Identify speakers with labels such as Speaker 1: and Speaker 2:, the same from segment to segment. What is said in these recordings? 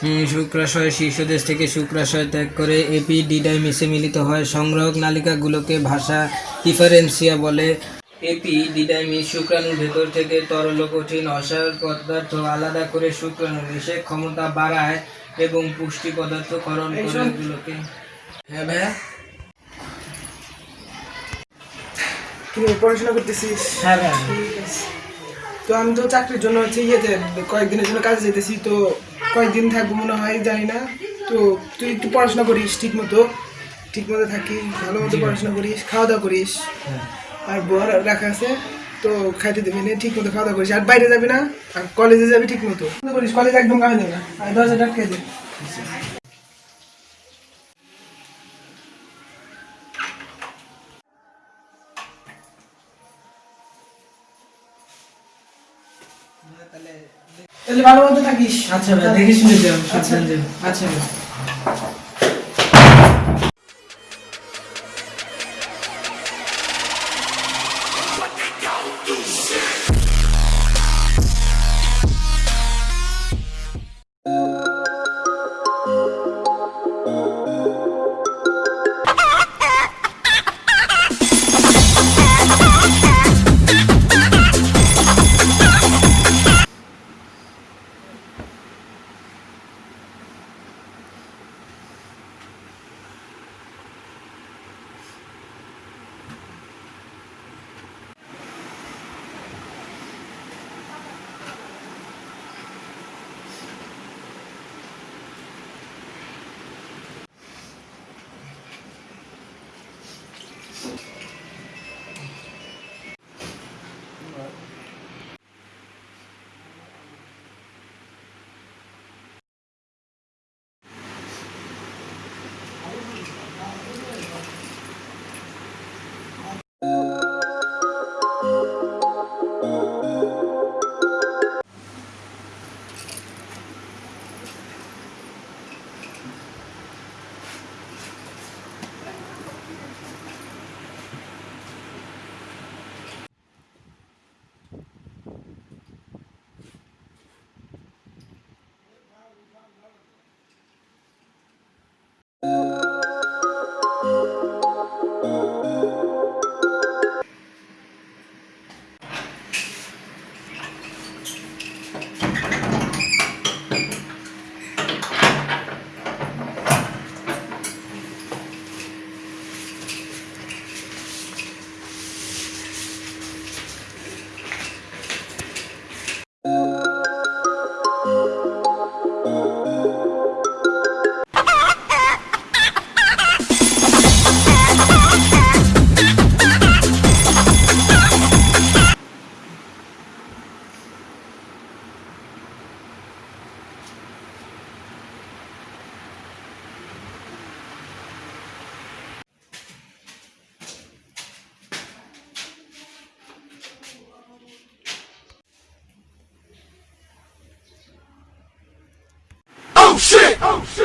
Speaker 1: শুক্রাশয় শীর্ষদেশ থেকে শুক্রাশয় ত্যাগ করে এপিডিডাইমিসে মিলিত হয়। সংগ্রহক নালিকাগুলোকে ভাষা ডিফারেন্সিয়া বলে। এপি এপিডিডাইমিস শুক্রাণুর ভেতর থেকে তরল কঠিন অসার পদার্থ আলাদা করে শুক্রাণু নিষেক ক্ষমতা বাড়ায় এবং পুষ্টি পদার্থ ক্ষরণ
Speaker 2: এই
Speaker 1: করে হ্যাঁ ভাইয়া?
Speaker 2: তুমি পড়াশোনা করতেছিস?
Speaker 1: হ্যাঁ ভাইয়া।
Speaker 2: তো আমি তো চাকরির জন্য হচ্ছে ইয়েতে কয়েকদিনের জন্য কাজে যেতেছি তো কয়েকদিন থাকব মনে হয় জানি না তো তুই একটু পড়াশোনা করিস ঠিক মতো ঠিক মতো থাকিস ভালো মতো পড়াশোনা করিস খাওয়া দাওয়া করিস।
Speaker 1: হ্যাঁ।
Speaker 2: আর বর রাখা আছে তো খাইতে দেবে না ঠিক মতো খাওয়া দাওয়া করিস। আর বাইরে যাবি না আর কলেজে যাবি ঠিক মতো করিস কলেজ একদম গাড়ি দেবে না। আর দশ হাজার টাকা দে। তাহলে ভালো মতো থাকিস।
Speaker 1: আচ্ছা ভাই দেখে শুনে যাও।
Speaker 2: আচ্ছা।
Speaker 1: আচ্ছা। Oh
Speaker 2: shit!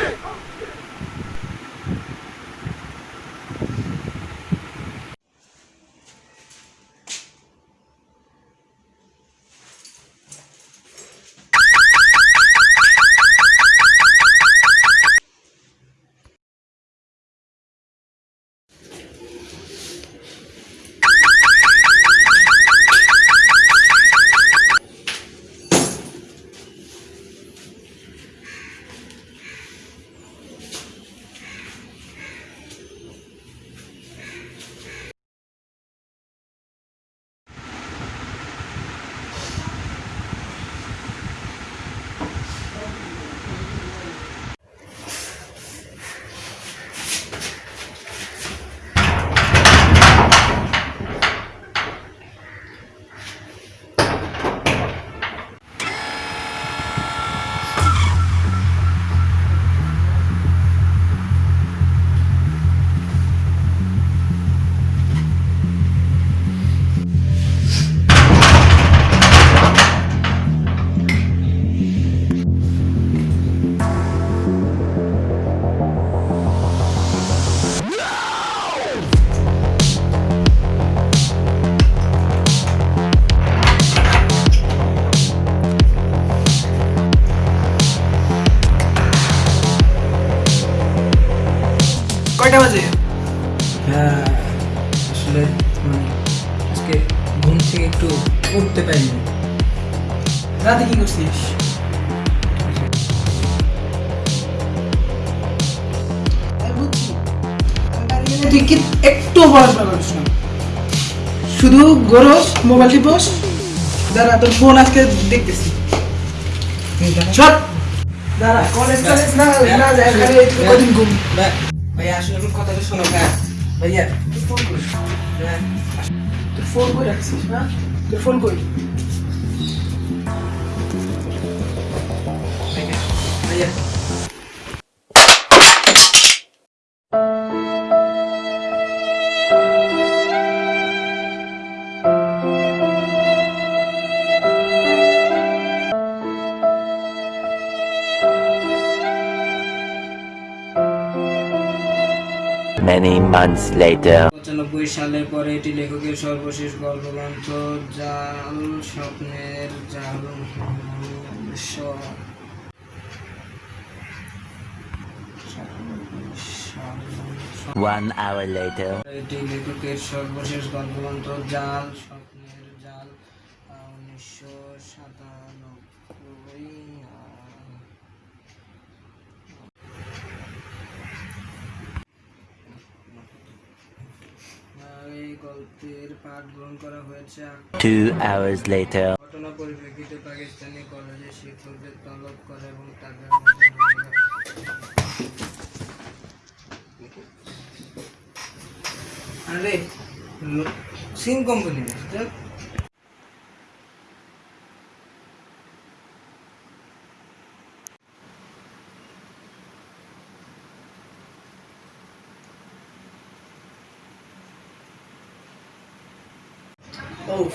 Speaker 2: কয়টা বাজে?
Speaker 1: হ্যাঁ আসলে মানে আজকে ঘুম থেকে একটু উঠতে পারিনি।
Speaker 2: রাতে কি করছিস? তুই কি একটু পড়াশোনা করিস না? শুধু গরস মোবাইল টিপস দাঁড়া তোর ফোন আজকে দেখতেছি। সব দাঁড়া। কলেজ কলেজ না না যায় কদিন ঘুম।
Speaker 1: ভাই- ভাইয়া, আসলে আমার কথাটা শোনো হ্যাঁ ভাইয়া,
Speaker 2: তুই ফোন করিস
Speaker 1: হ্যাঁ
Speaker 2: তুই ফোন করে রাখছিস হ্যাঁ তুই ফোন করি
Speaker 1: ভাইয়া।
Speaker 3: Many months later.
Speaker 1: পঁচানব্বই সালে পরে এটি লেখকের সর্বশেষ গল্পগ্রন্থ জাল স্বপ্নের জাল স-
Speaker 3: One hour later.
Speaker 1: এটি লেখকের সর্বশেষ গল্পগ্রন্থ জাল এই গল্পের পাঠ গ্রহণ করা হয়েছে
Speaker 3: Two hours later.
Speaker 1: ঘটনা পরিপ্রেক্ষিতে পাকিস্তানি কলেজে শিক্ষকদের তলব করে এবং তাদের আরে সিম কোম্পানি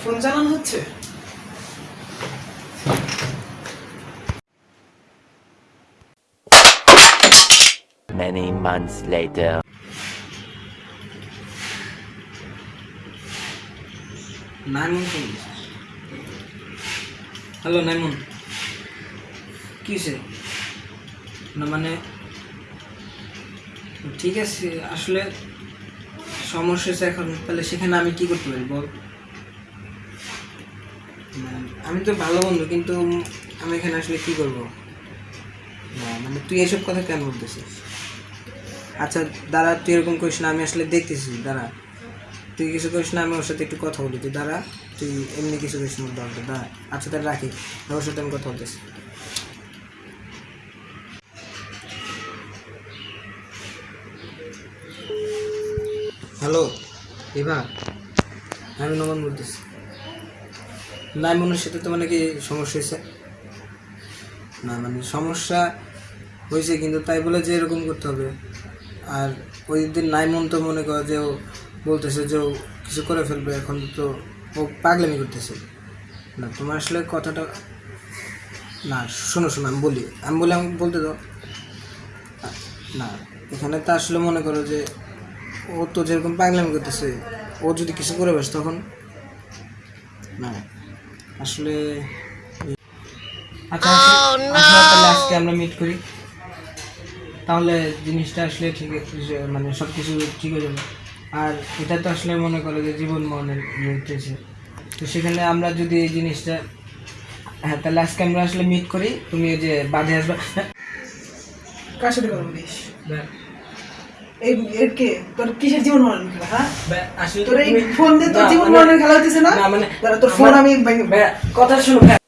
Speaker 2: ফোন চালানো হচ্ছে?
Speaker 3: Many months later.
Speaker 1: নাইমন হ্যালো নাইমন। কিসে না মানে ঠিক আছে আসলে সমস্যা এখন তাহলে সেখানে আমি কি করতে পারি? বল। আমি তো ভালো বন্ধু, কিন্তু আমি এখানে আসলে কি করব? মানে তুই এসব কথা কেন বলতেছিস? আচ্ছা দাঁড়া, তুই এরকম করিস না, আমি আসলে দেখতেছি, দাঁড়া। তুই কিছু করিস না, আমি ওর সাথে একটু কথা বলি, তুই দাঁড়া, তুই এমনি কিছু করিস না দরকার দাঁড়া। আচ্ছা তাহলে রাখি ওর সাথে আমি কথা বলতেছি। হ্যালো এভা আমি নমন বলতেছি। নাইমনের সাথে তো মানে কি সমস্যা হয়েছে? না মানে সমস্যা হয়েছে কিন্তু তাই বলে যে এরকম করতে হবে। আর ওই দিন নাইমন তো মনে করে যে ও বলতেছে যে ও কিছু করে ফেলবে, এখন তো ও পাগলামি করতেছে। না, তোমার আসলে কথাটা না, শোনো শোনো, আমি বলি আমি বলি আমি বলতে দাও। না, এখানে তো আসলে মনে করো যে ও তো যেরকম পাগলামি করতেছে, ও যদি কিছু করে বসে তখন না। আসলে আচ্ছা আসলে- আসলে তাহলে আজকে আমরা মিট করি। তাহলে জিনিসটা আসলে ঠিক মানে সব কিছু ঠিক হয়ে যাবে। আর এটা তো আসলে মনে করে যে জীবন মরণের রয়েছে তো সেখানে আমরা যদি এই জিনিসটা হ্যাঁ তাহলে আজকে আমরা আসলে মিট করি। তুমি ওই যে বাদে আসবে। হ্যাঁ,
Speaker 2: কার সাথে কথা বলিস এই তোর কিসের জীবন মরণ খেলা হ্যাঁ? তোর এই ফোন দিয়ে তোর জীবন
Speaker 1: মানে-
Speaker 2: মরণের খেলা না?
Speaker 1: মানে
Speaker 2: তোর ফোন আমি
Speaker 1: কথা শুনো